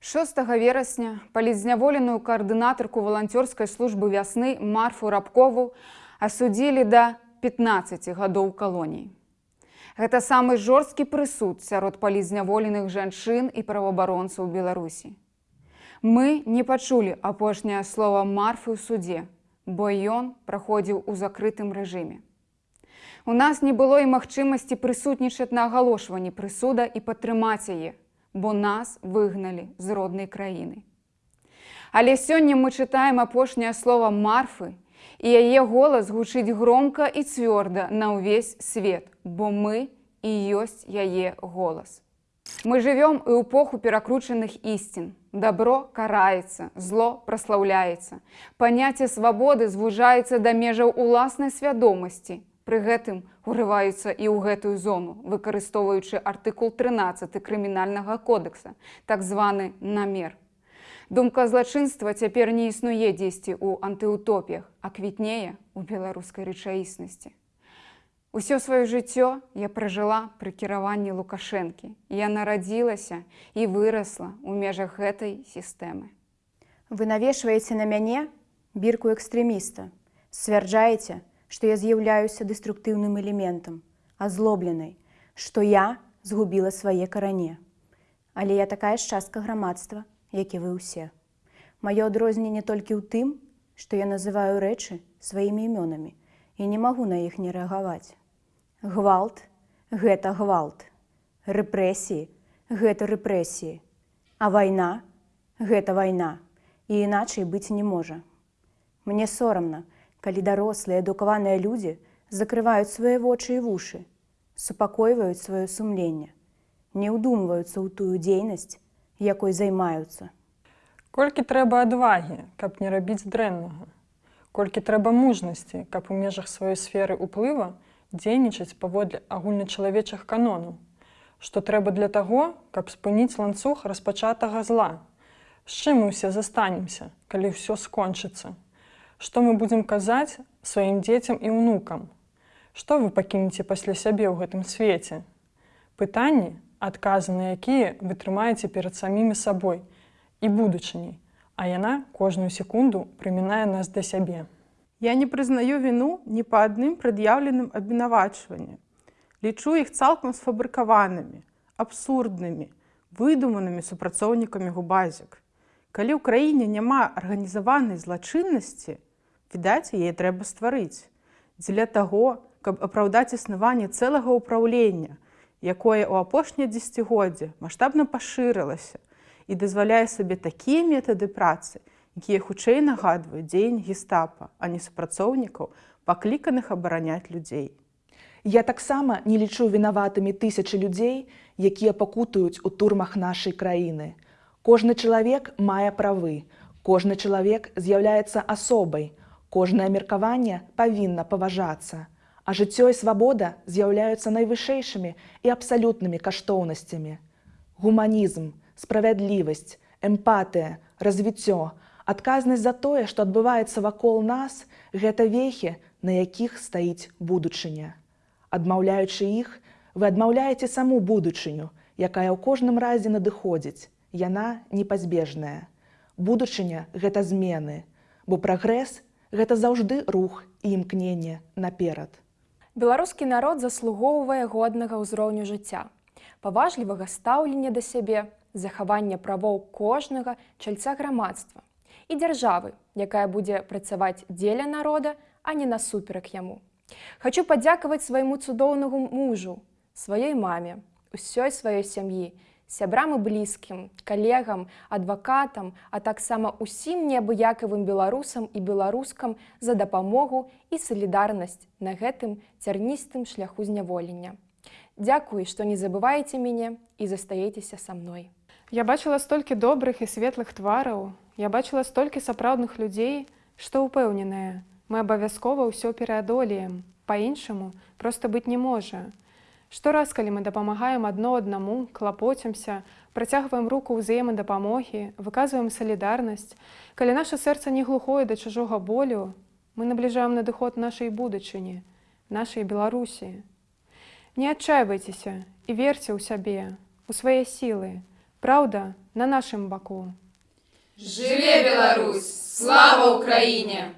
6 верасня палізняволеную каардынатарку валанцёрскай службы вясны Марфу Рабкову асудзілі да 15 гадоў калоніі. Гэта самы жорсткі прысуд сярод палізняволеных жанчын і праваабаронцаў Беларусі. Мы не пачулі апошняе слова марфы ў судзе, бо ён праходзіў у закрытым рэжыме. У нас не было і магчымасці прысутнічаць на агалошванні прысуда і падтрымаць яе, бо нас выгналі з роднай краіны. Але сёння мы чытаем апошняе слово марфы, і яе голас гучыць громка і цвёрда на ўвесь свет, бо мы і ёсць яе голас. Мы жывём і эпоху перакручаных ісцін. Дабро караецца, зло праслаўляецца. Паняцце свабоды звужаецца да межаў уласнай свядомасці, Пры гэтым урываюцца і ў гэтую зону, выкарыстоўваючы артыкул 13 крымінальнага кодекса, так званы намер. Думка злачынства цяпер не існуе дзесьці ў антыутопіях, а квітнее у беларускай рэчаіснасці. Усё сваё жыццё я пражыла пры кіраванні лукашэнкі. Я нарадзілася і вырасла ў межах гэтай сістэмы. Вы навешваеце на мяне бірку экстрэміста, сцвярджаеце, што я з'яўляюся дэструктыўным элементам, азлобленай, што я згубіла свае каране. Але я такая ж частка грамадства, як і вы ўсе. Маё адрозненне толькі ў тым, што я называю рэчы сваімі імёнамі і не магу на іх не рэагаваць. Гвалт гэта гвалт. Рэпрэсіі гэта рэпрэсіі. А вайна гэта вайна і іначай быць не можа. Мне сорамна, калі дарослыя адукаваныя людзі закрываюць свае вочы і вушы, супакойваюць сваё сумленне, не ўдумваюцца ў тую дзейнасць, якой займаюцца. Колькі трэба адвагі, каб не рабіць дрэннага. Колькі трэба мужнасці, каб у межах сваёй сферы ўплыва дзейнічаць паводле агульначалавечых канонаў. Што трэба для таго, каб спыніць ланцуг распачатага зла. З чым мы ўсе застанемся, калі ўсё скончыцца. Што мы будзем казаць сваім дзецям і ўнукам? Што вы пакінеце пасля сябе ў гэтым свеце? Пытанні, адказы на якія вы трымаеце перад самімі сабой і будучыняй, а яна кожную секунду прымінае нас да сябе. Я не прызнаю віну ні па адным прад'яўленым абвінавачванні. Лічу іх цалкам сфабрыкаванымі, абсурднымі, выдуманымі супрацоўнікамі губазік. Калі ў краіне няма арганізаванай злачыннасці, відаць яе трэба стварыць дзеля таго каб апраўдаць існаванне цэлага ўпраўлення якое ў апошняе дзегоддзе маштабна пашырылася і дазваляе сабе такія метады працы якія хутчэй нагадваюць дзень гестапа а не супрацоўнікаў пакліканых абараняць людзей Я таксама не лічу вінаватымі тысячы людзей, якія пакутаюць у турмах нашай краіны. Кожны чалавек мае правы. Кожны чалавек з'яўляецца асобай, Кожнае меркаванне павінна паважацца, а жыццё і свабода з'яўляюцца найвышэйшымі і абсалютнымі каштоўнасцямі. Гуманізм, справядлівасць, эмпатыя, развіццё, адказнасць за тое, што адбываецца вакол нас, гэта вехі, на якіх стаіць будучыня. Адмаўляючы іх, вы адмаўляеце саму будучыню, якая ў кожным разе надыходзіць, яна непазбежная. Будучыня гэта змены, бо прагрэс гэта заўжды рух і імкненне наперад. Беларускі народ заслугоўвае годнага ўзроўню жыцця, паважлівага стаўлення да сябе, захавання правоў кожнага чальца грамадства і дзяржавы, якая будзе працаваць дзеля народа, а не насуперак яму. Хачу падзякаваць свайму цудоўнаму мужу, сваёй маме, усёй сваёй сям'і, сябрам і блізкім, калегам, адвакатам, а таксама усім неабыякавым беларусам і беларускам за дапамогу і салідарнасць на гэтым цярністым шляху зняволення. Дзякуй, што не забываеце мяне і застаецеся са мной. Я бачыла столькі добрых і светлых твараў. Я бачыла столькі сапраўдных людзей, што ўпэўненая, мы абавязкова ўсё пераадолеем. Па-іншаму проста быць не можа. Штораз, калі мы дапамагаем адно аднаму, клапоцімся, працягваем руку ўзаемадапамогі, выказваем салідарнасць, калі наша сэрца не глухое да чужога болю, мы набліжаем надыход нашай будучыні, нашай Беларусі. Не адчайвайцеся і верце ў сябе, у свае сілы. Праўда на нашым баку. Жыве Беларусь! Слава Украіне!